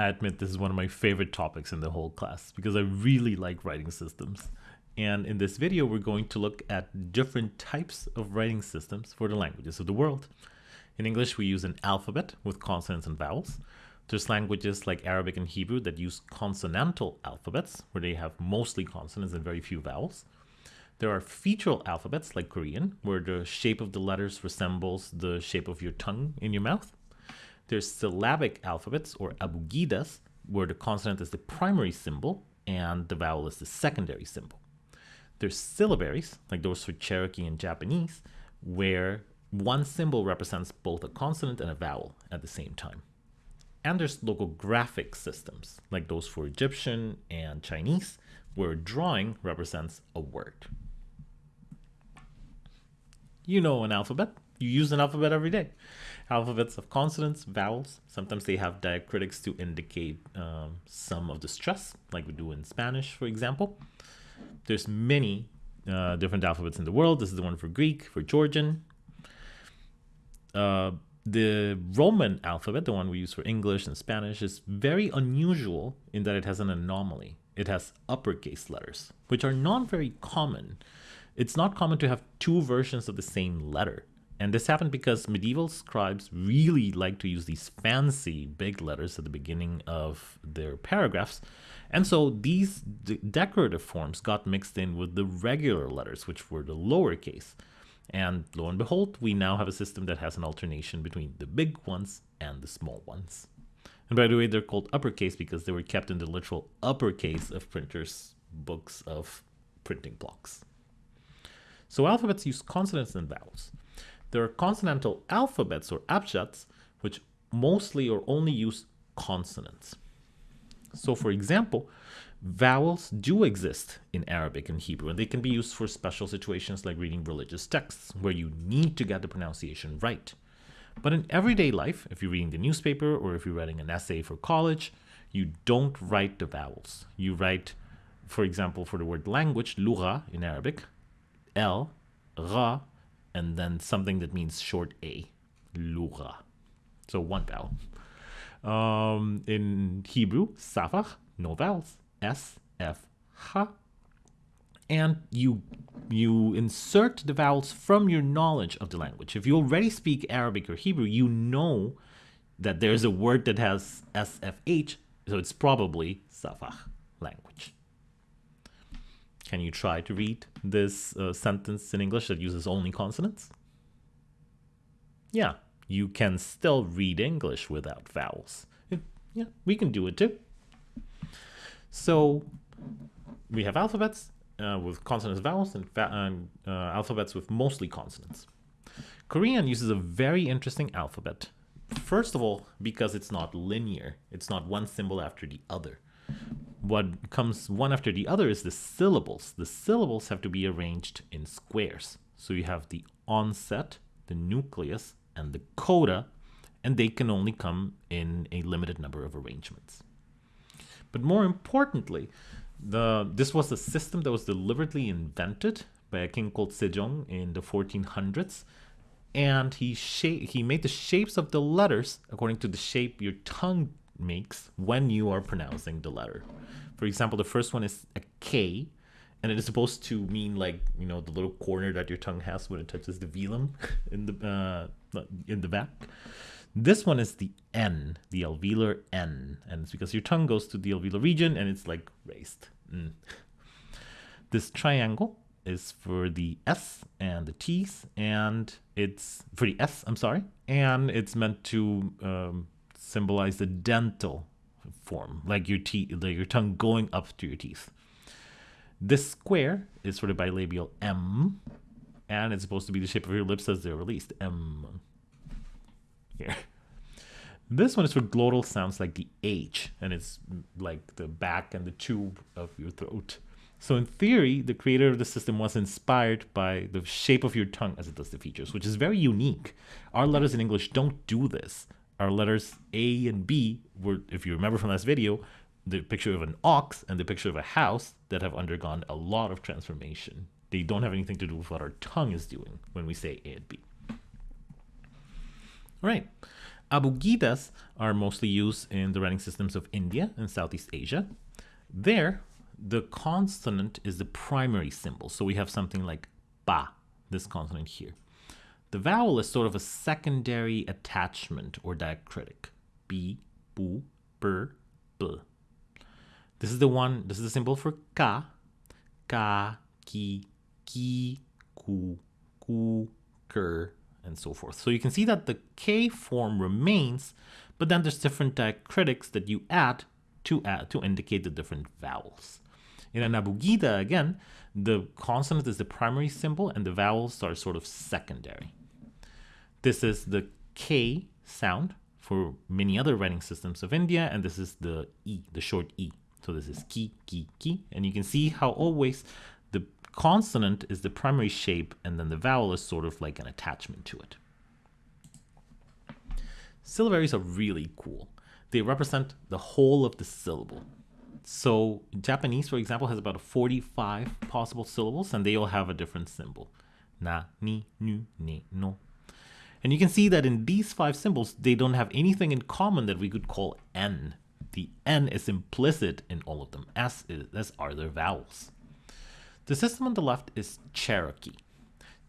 I admit this is one of my favorite topics in the whole class because I really like writing systems. And in this video, we're going to look at different types of writing systems for the languages of the world. In English, we use an alphabet with consonants and vowels. There's languages like Arabic and Hebrew that use consonantal alphabets, where they have mostly consonants and very few vowels. There are featural alphabets like Korean, where the shape of the letters resembles the shape of your tongue in your mouth. There's syllabic alphabets or abugidas, where the consonant is the primary symbol and the vowel is the secondary symbol. There's syllabaries, like those for Cherokee and Japanese, where one symbol represents both a consonant and a vowel at the same time. And there's logographic systems, like those for Egyptian and Chinese, where a drawing represents a word. You know an alphabet. You use an alphabet every day. Alphabets of consonants, vowels. Sometimes they have diacritics to indicate um, some of the stress, like we do in Spanish, for example. There's many uh, different alphabets in the world. This is the one for Greek, for Georgian. Uh, the Roman alphabet, the one we use for English and Spanish, is very unusual in that it has an anomaly. It has uppercase letters, which are not very common. It's not common to have two versions of the same letter. And this happened because medieval scribes really liked to use these fancy big letters at the beginning of their paragraphs. And so these decorative forms got mixed in with the regular letters, which were the lowercase. And lo and behold, we now have a system that has an alternation between the big ones and the small ones. And by the way, they're called uppercase because they were kept in the literal uppercase of printers' books of printing blocks. So alphabets use consonants and vowels. There are consonantal alphabets or abjads, which mostly or only use consonants. So for example, vowels do exist in Arabic and Hebrew, and they can be used for special situations like reading religious texts, where you need to get the pronunciation right. But in everyday life, if you're reading the newspaper or if you're writing an essay for college, you don't write the vowels. You write, for example, for the word language, lugha in Arabic, L, Ra, and then something that means short A, lugha. So one vowel. Um, in Hebrew, safach, no vowels, S, F, H. And you you insert the vowels from your knowledge of the language. If you already speak Arabic or Hebrew, you know that there's a word that has SFH, so it's probably Safach language. Can you try to read this uh, sentence in English that uses only consonants? Yeah, you can still read English without vowels. It, yeah, we can do it too. So we have alphabets uh, with consonants and vowels and, and uh, alphabets with mostly consonants. Korean uses a very interesting alphabet. First of all, because it's not linear. It's not one symbol after the other what comes one after the other is the syllables. The syllables have to be arranged in squares. So you have the onset, the nucleus, and the coda, and they can only come in a limited number of arrangements. But more importantly, the this was a system that was deliberately invented by a king called Sejong in the 1400s, and he he made the shapes of the letters according to the shape your tongue makes when you are pronouncing the letter. For example, the first one is a K, and it is supposed to mean like you know the little corner that your tongue has when it touches the velum in the uh, in the back. This one is the N, the alveolar N, and it's because your tongue goes to the alveolar region and it's like raised. Mm. This triangle is for the S and the T's, and it's for the S, I'm sorry, and it's meant to um, symbolize the dental form, like your teeth, like your tongue going up to your teeth. This square is for the bilabial M, and it's supposed to be the shape of your lips as they're released. M. Here. This one is for glottal sounds like the H, and it's mm, like the back and the tube of your throat. So in theory, the creator of the system was inspired by the shape of your tongue as it does the features, which is very unique. Our letters in English don't do this our letters A and B were, if you remember from last video, the picture of an ox and the picture of a house that have undergone a lot of transformation. They don't have anything to do with what our tongue is doing when we say A and B. All right. Abugidas are mostly used in the writing systems of India and Southeast Asia. There, the consonant is the primary symbol. So we have something like ba, this consonant here. The vowel is sort of a secondary attachment or diacritic. B, bu, ber, b. This is the one, this is the symbol for ka. Ka, ki, ki, ku, ku, ker, and so forth. So you can see that the K form remains, but then there's different diacritics that you add to add to indicate the different vowels. In an abugida, again, the consonant is the primary symbol and the vowels are sort of secondary. This is the K sound for many other writing systems of India, and this is the E, the short E. So this is ki, ki, ki, and you can see how always the consonant is the primary shape, and then the vowel is sort of like an attachment to it. Syllabaries are really cool. They represent the whole of the syllable. So Japanese, for example, has about 45 possible syllables, and they all have a different symbol. Na, ni, nu, ne, no. And you can see that in these five symbols, they don't have anything in common that we could call N. The N is implicit in all of them, as, is, as are their vowels. The system on the left is Cherokee.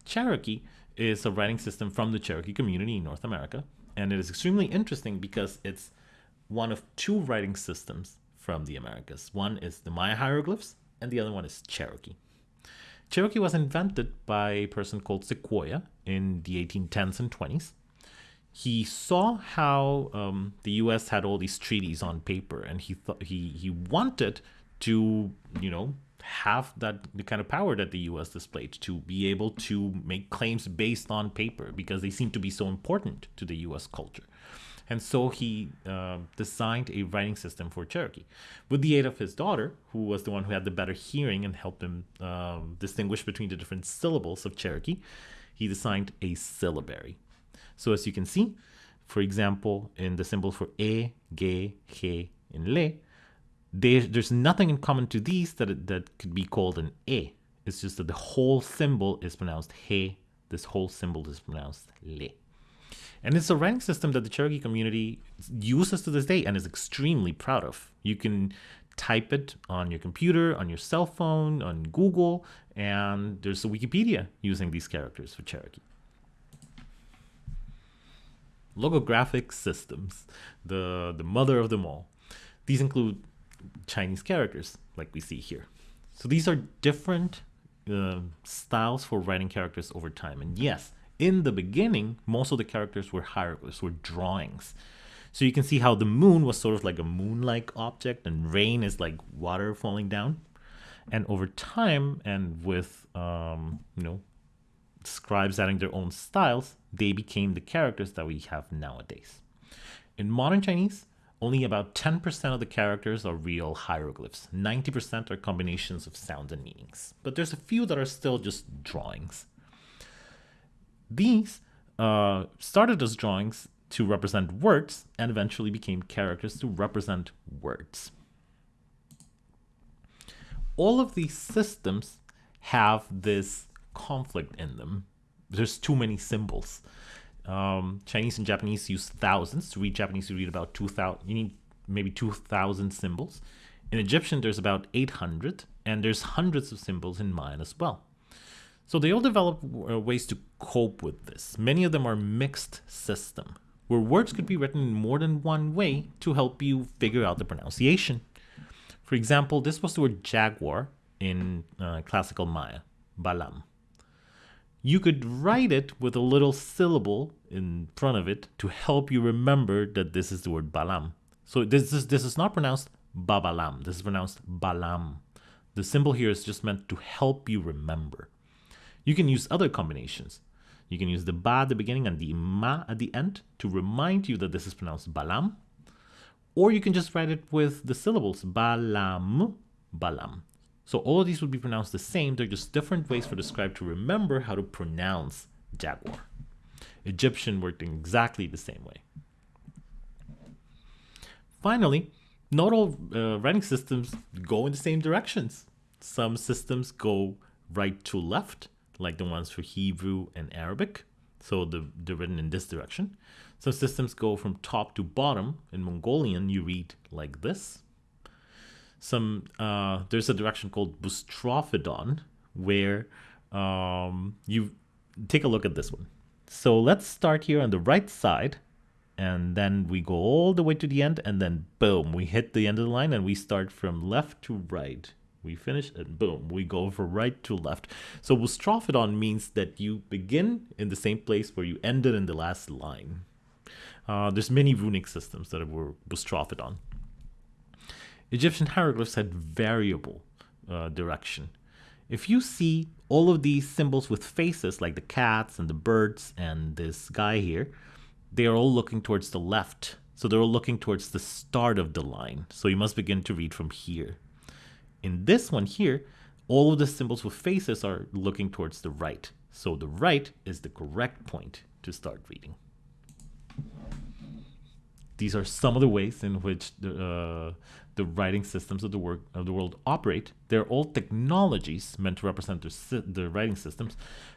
Cherokee is a writing system from the Cherokee community in North America, and it is extremely interesting because it's one of two writing systems from the Americas. One is the Maya hieroglyphs, and the other one is Cherokee. Cherokee was invented by a person called Sequoyah in the 1810s and 20s. He saw how um, the U.S. had all these treaties on paper, and he thought he he wanted to, you know, have that the kind of power that the U.S. displayed to be able to make claims based on paper because they seem to be so important to the U.S. culture. And so he uh, designed a writing system for Cherokee with the aid of his daughter, who was the one who had the better hearing and helped him um, distinguish between the different syllables of Cherokee. He designed a syllabary. So as you can see, for example, in the symbol for e, and le, there's nothing in common to these that, that could be called an e. It's just that the whole symbol is pronounced he. This whole symbol is pronounced le. And it's a rank system that the Cherokee community uses to this day and is extremely proud of. You can type it on your computer, on your cell phone, on Google, and there's a Wikipedia using these characters for Cherokee. Logographic systems, the, the mother of them all. These include Chinese characters, like we see here. So these are different uh, styles for writing characters over time. And yes, in the beginning, most of the characters were hieroglyphs, were drawings. So you can see how the moon was sort of like a moon-like object and rain is like water falling down. And over time and with, um, you know, scribes adding their own styles, they became the characters that we have nowadays. In modern Chinese, only about 10% of the characters are real hieroglyphs. 90% are combinations of sounds and meanings. But there's a few that are still just drawings. These uh, started as drawings to represent words and eventually became characters to represent words. All of these systems have this conflict in them. There's too many symbols. Um, Chinese and Japanese use thousands. To read Japanese, you read about 2,000. You need maybe 2,000 symbols. In Egyptian, there's about 800, and there's hundreds of symbols in Mayan as well. So they all develop uh, ways to cope with this. Many of them are mixed system, where words could be written in more than one way to help you figure out the pronunciation. For example, this was the word jaguar in uh, classical Maya, balam. You could write it with a little syllable in front of it to help you remember that this is the word balam. So this is, this is not pronounced babalam, this is pronounced balam. The symbol here is just meant to help you remember. You can use other combinations. You can use the ba at the beginning and the ma at the end to remind you that this is pronounced balam. Or you can just write it with the syllables balam, balam. So all of these would be pronounced the same. They're just different ways for the scribe to remember how to pronounce jaguar. Egyptian worked in exactly the same way. Finally, not all uh, writing systems go in the same directions. Some systems go right to left, like the ones for Hebrew and Arabic. So the, they're written in this direction. Some systems go from top to bottom. In Mongolian, you read like this. Some uh, there's a direction called Boustrophedon where um, you take a look at this one. So let's start here on the right side and then we go all the way to the end and then boom, we hit the end of the line and we start from left to right. We finish and boom, we go from right to left. So Boustrophedon means that you begin in the same place where you ended in the last line. Uh, there's many runic systems that were Boustrophedon. Egyptian hieroglyphs had variable uh, direction. If you see all of these symbols with faces like the cats and the birds and this guy here, they are all looking towards the left. So they're all looking towards the start of the line. So you must begin to read from here. In this one here, all of the symbols with faces are looking towards the right. So the right is the correct point to start reading. These are some of the ways in which the, uh, the writing systems of the, work, of the world operate. They're all technologies meant to represent the, the writing systems.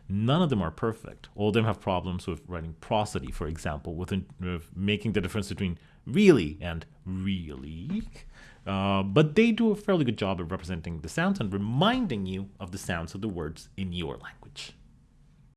None of them are perfect. All of them have problems with writing prosody, for example, with, with making the difference between really and really. Uh, but they do a fairly good job of representing the sounds and reminding you of the sounds of the words in your language.